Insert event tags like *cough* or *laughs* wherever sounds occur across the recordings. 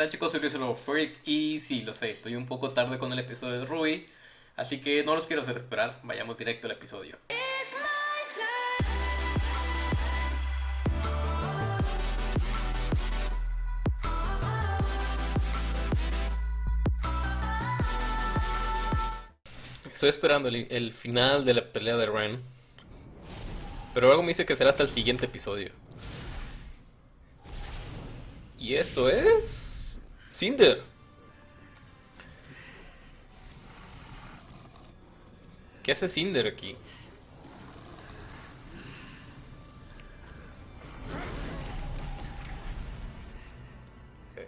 tal chicos? Soy Luis Freak y sí, lo sé, estoy un poco tarde con el episodio de Ruby, así que no los quiero hacer esperar, vayamos directo al episodio. Estoy esperando el, el final de la pelea de Ren, pero algo me dice que será hasta el siguiente episodio. Y esto es... Cinder. ¿Qué hace Cinder aquí?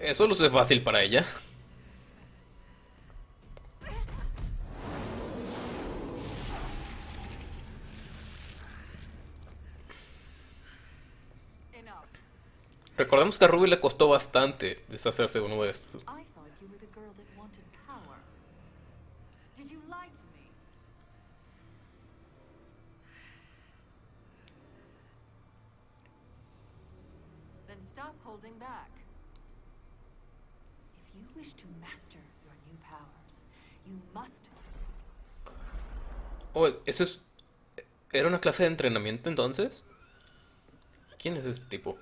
Eso lo es fácil para ella. Recordemos que a Ruby le costó bastante deshacerse de uno de estos. Oh, ¿eso es... ¿Era una clase de entrenamiento entonces? ¿Quién es ese tipo?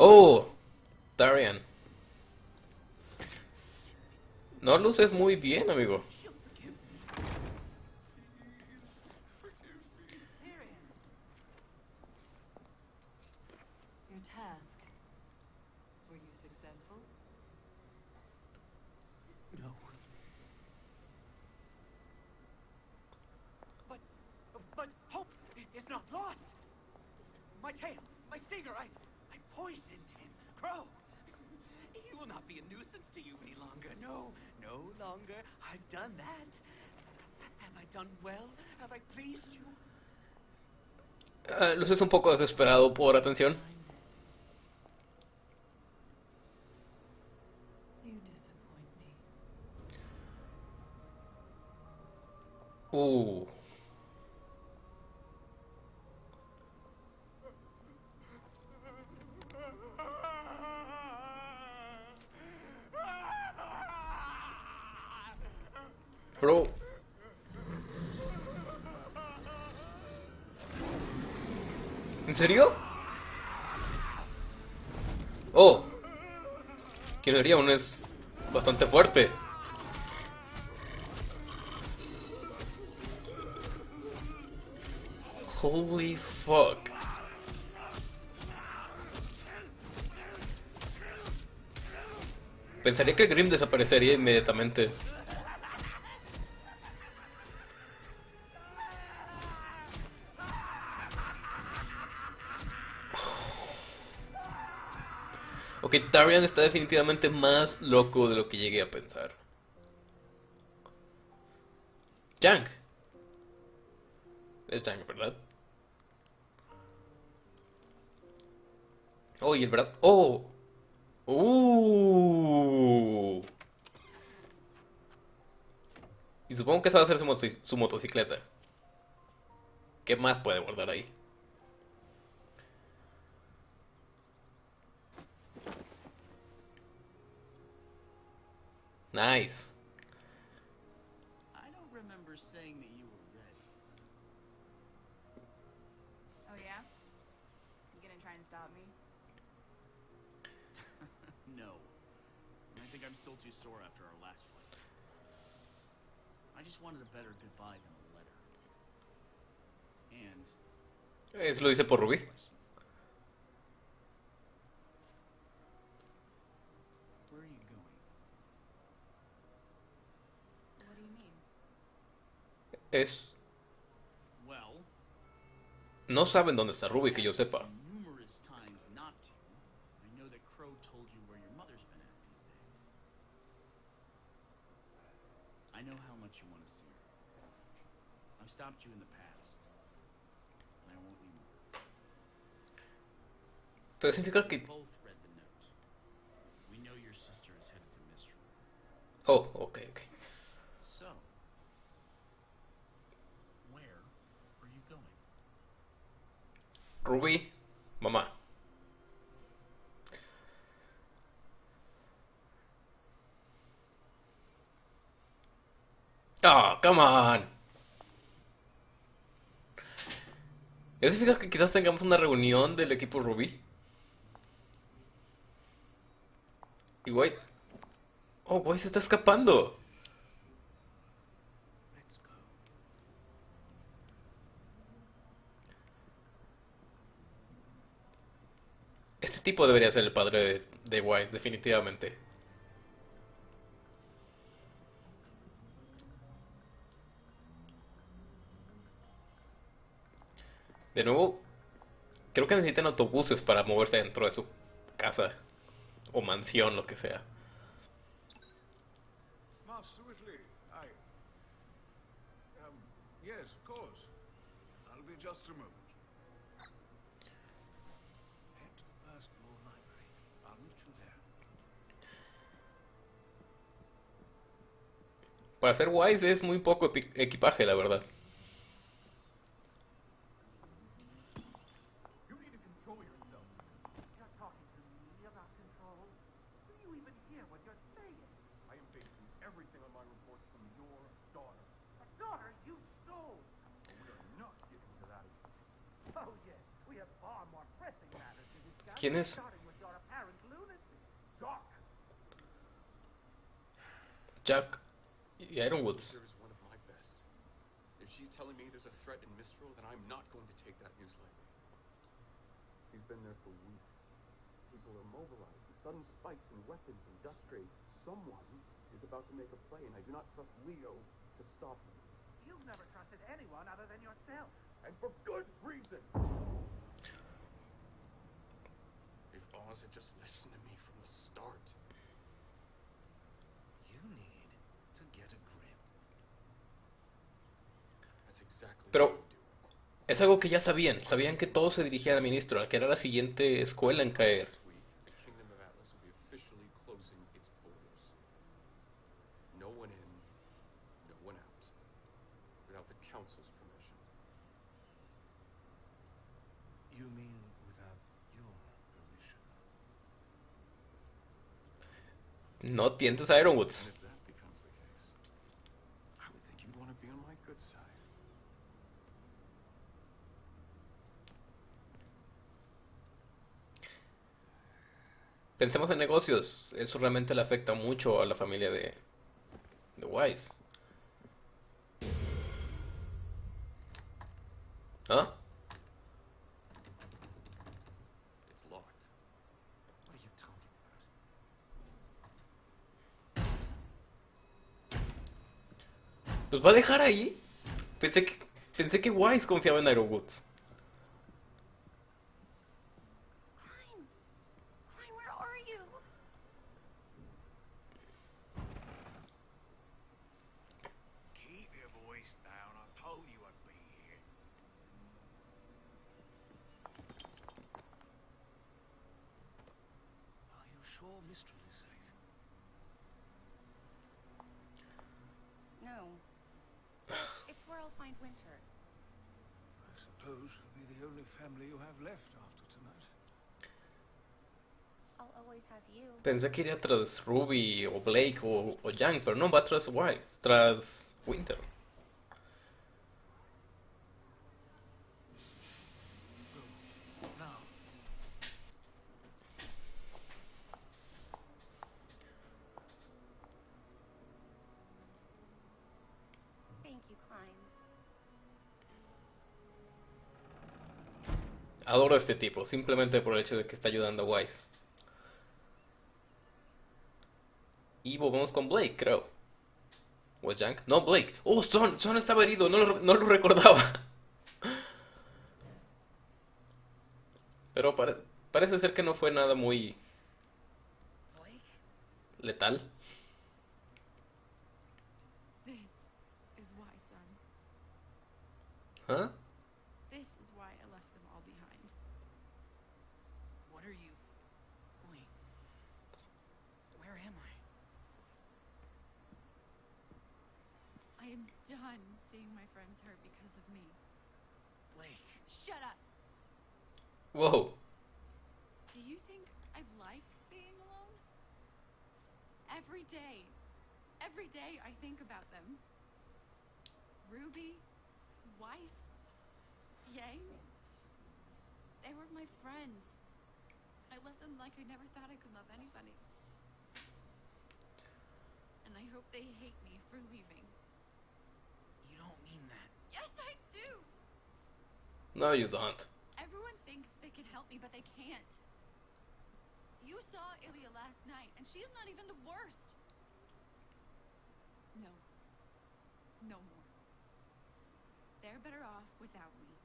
Oh, Darian. No luces muy bien, amigo. Tyrion. Your task. Were you successful? No. But, but hope is not lost. My tail, my stinger, I poisoned him. Crow, he will not be a nuisance to you any longer. No, no longer. I've done that. Have I done well? Have I pleased you? Ah, luces un poco desesperado por atención. You disappoint me. Uh. ¿En serio? Oh. ¿Quién lo haría? Uno es bastante fuerte. Holy fuck. Pensaría que el Grim desaparecería inmediatamente. Ok, Darian está definitivamente más loco de lo que llegué a pensar. Jank. Es Jank, ¿verdad? Oh, y el brazo. Oh. Uh. Y supongo que esa va a ser su, moto- su motocicleta. ¿Qué más puede guardar ahí? Nice. I don't remember saying that you were ready. Oh yeah? You gonna try and stop me? *laughs* No. I think I'm still too sore after our last fight. I just wanted a better goodbye than a letter. And Eso lo dice por Ruby. Es. No saben dónde está Ruby, que yo sepa. I know how much you want to see her. I've stopped you in the past. And I won't anymore. Pero significa que. both read the note. We know your sister is headed to Mistral. Oh, ok, ok. Rubí, mamá. Oh, come on. ¿Ya se que quizás tengamos una reunión del equipo Rubí? Y White. Oh, White se está escapando. Este tipo debería ser el padre de, de White, definitivamente. De nuevo, creo que necesitan autobuses para moverse dentro de su casa o mansión, lo que sea. Um, just a moment. Para ser Wise es muy poco equipaje, la verdad. ¿Quién es? Jack Ironwoods. There is one of my best. If she's telling me there's a threat in Mistral, then I'm not going to take that news lightly. We've been there for weeks. People are mobilized. The sudden spikes in weapons and dust trade. Someone is about to make a play, and I do not trust Leo to stop him. You've never trusted anyone other than yourself. And for good reason. Pero-. Es algo que ya sabían. Sabían que todo se dirigía al ministro, al que era la siguiente escuela en caer. Next week, the Kingdom of Atlas will be officially closing its borders. No one in, no one out, without the Council's permission. You mean without your permission? No tientes a And Ironwoods. if that becomes the case, I would think you'd want to be on my good side. Pensemos en negocios. Eso realmente le afecta mucho a la familia de, de Wise. ¿Ah? ¿Los va a dejar ahí? Pensé que, pensé que Wise confiaba en Ironwoods. Sure Mistral safe? No. *sighs* It's where I'll find Winter. I suppose she'll be the only family you have left after tonight. I'll always have you. Pensé que iría tras Ruby o Blake o, o Yang, pero no, va tras Wise, tras Winter. Adoro a este tipo, simplemente por el hecho de que está ayudando a Wise. Y volvemos con Blake, creo. ¿O Yang? No, Blake. Oh, Son, Son estaba herido, no lo, no lo recordaba. *laughs* Pero pare- parece ser que no fue nada muy letal. Is why, son. ¿Ah? This is why I left them all behind. What are you. Wait. Where am I? I am done seeing my friends hurt because of me. Blake. Shut up! Whoa. Do you think I like being alone? Every day. Every day I think about them. Ruby, Weiss, Yang. They were my friends. I left them like I never thought I could love anybody. And I hope they hate me for leaving. You don't mean that. Yes, I do! No, you don't. Everyone thinks they can help me, but they can't. You saw Ilya last night, and she's not even the worst. No. No more. They're better off without me.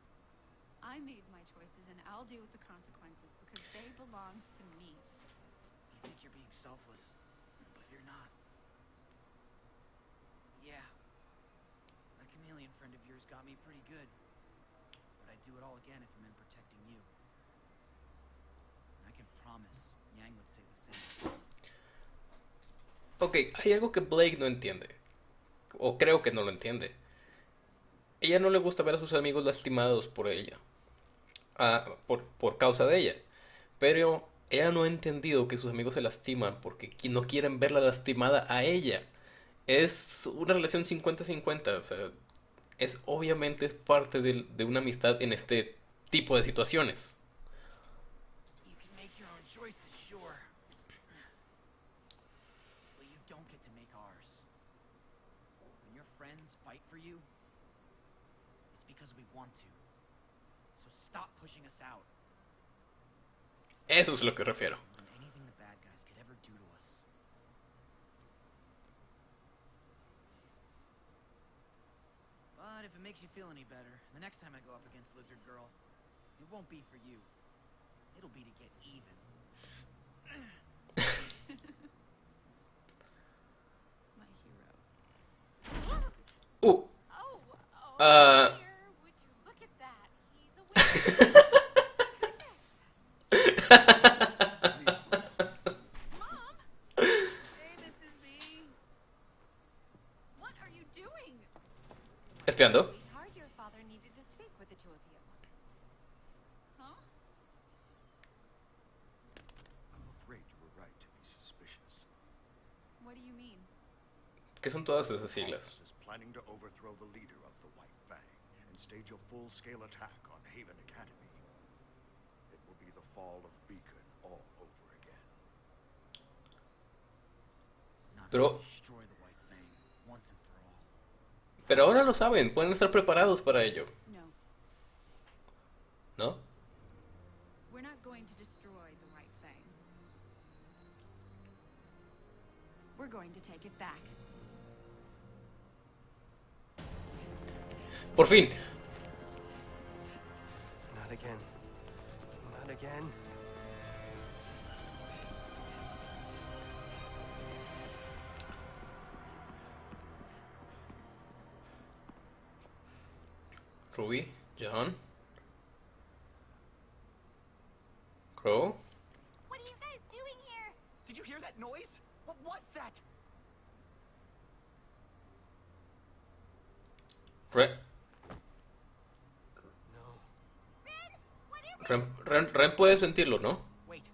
I made my choices, and I'll deal with the consequences because they belong to me. You think you're being selfless, but you're not. Yeah. That chameleon friend of yours got me pretty good. But I'd do it all again if it meant protecting you. And I can promise Yang would say the same. Ok, hay algo que Blake no entiende. O creo que no lo entiende. Ella no le gusta ver a sus amigos lastimados por ella. Por, por causa de ella. Pero ella no ha entendido que sus amigos se lastiman porque no quieren verla lastimada a ella. Es una relación 50-50. O sea, es obviamente es parte del- de una amistad en este tipo de situaciones. Eso es lo que refiero. More than anything the bad guys could ever do to. But if it makes you feel any better, the next time I go up against Lizard Girl, it won't be for you. It'll be to get even. *laughs* My hero. Uh, Oh, oh, Uh. Mean? ¿Qué son todas esas siglas? Planning to overthrow the leader of the White Fang and stage a full-scale attack on Haven Academy. Fall of Beacon all over again. Not Pero- to destroy the White Fang once and for all. Pero ahora lo saben, pueden estar preparados para ello, No, ¿no? we're not going to destroy the White Fang. We're going to take it back. Por fin. Not again. Not again. Ruby, John. Crow. What are you guys doing here? Did you hear that noise? What was that? Ren, Ren, Ren- Ren puede sentirlo, ¿no? Wait. Do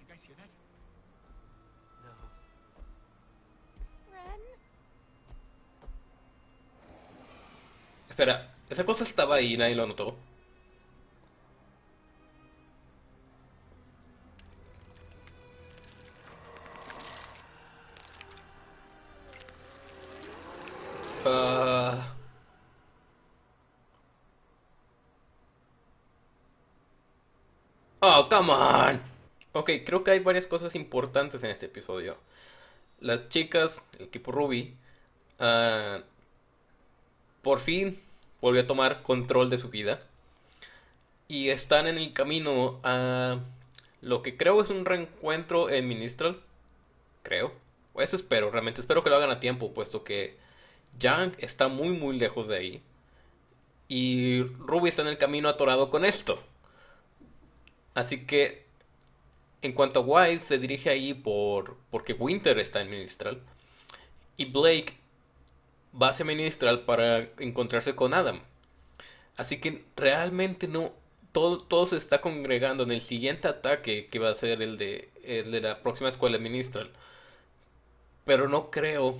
you guys hear that? No. Ren? Espera, esa cosa estaba ahí y nadie lo notó. Ok, creo que hay varias cosas importantes en este episodio. Las chicas, el equipo Ruby, ah, por fin volvió a tomar control de su vida. Y están en el camino a lo que creo es un reencuentro en Ministral. Creo. Eso espero, realmente espero que lo hagan a tiempo, puesto que Yang está muy muy lejos de ahí. Y Ruby está en el camino atorado con esto. Así que, en cuanto a Wise, se dirige ahí por porque Winter está en Ministral. Y Blake va hacia Ministral para encontrarse con Adam. Así que realmente no. Todo, todo se está congregando en el siguiente ataque que va a ser el de, el de la próxima escuela Ministral. Pero no creo.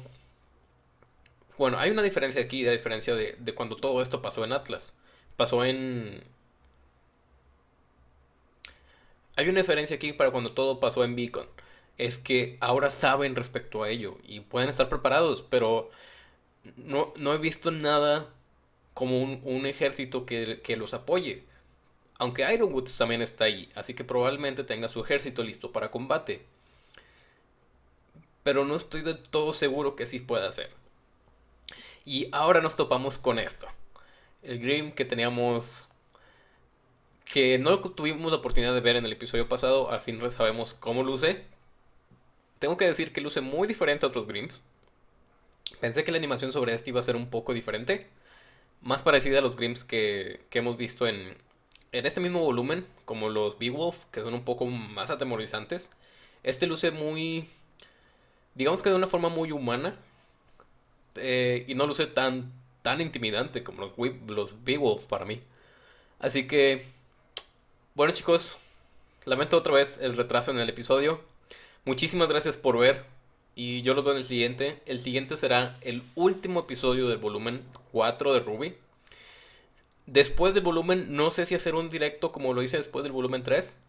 Bueno, hay una diferencia aquí, a diferencia de, de cuando todo esto pasó en Atlas. Pasó en... Hay una diferencia aquí para cuando todo pasó en Beacon. Es que ahora saben respecto a ello y pueden estar preparados, pero no, no he visto nada como un, ejército que, que los apoye. Aunque Ironwoods también está ahí, así que probablemente tenga su ejército listo para combate. Pero no estoy del todo seguro que así pueda ser. Y ahora nos topamos con esto. El Grim que teníamos... Que no tuvimos la oportunidad de ver en el episodio pasado, al fin sabemos cómo luce. Tengo que decir que luce muy diferente a otros Grims. Pensé que la animación sobre este iba a ser un poco diferente. Más parecida a los Grims que, que hemos visto en, en este mismo volumen, como los Beowulf, que son un poco más atemorizantes. Este luce muy... Digamos que de una forma muy humana. eh, y no luce tan, tan intimidante como los, los Beowulf para mí. Así que... Bueno chicos, lamento otra vez el retraso en el episodio. Muchísimas gracias por ver. Y yo los veo en el siguiente. El siguiente será el último episodio del volumen 4 de Ruby. Después del volumen, no sé si hacer un directo como lo hice después del volumen 3.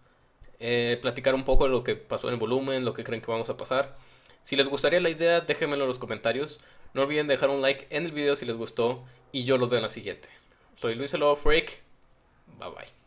Eh, platicar un poco de lo que pasó en el volumen, lo que creen que vamos a pasar. Si les gustaría la idea, déjenmelo en los comentarios. No olviden dejar un like en el video si les gustó. Y yo los veo en la siguiente. Soy Luis el Lobo Freak. Bye bye.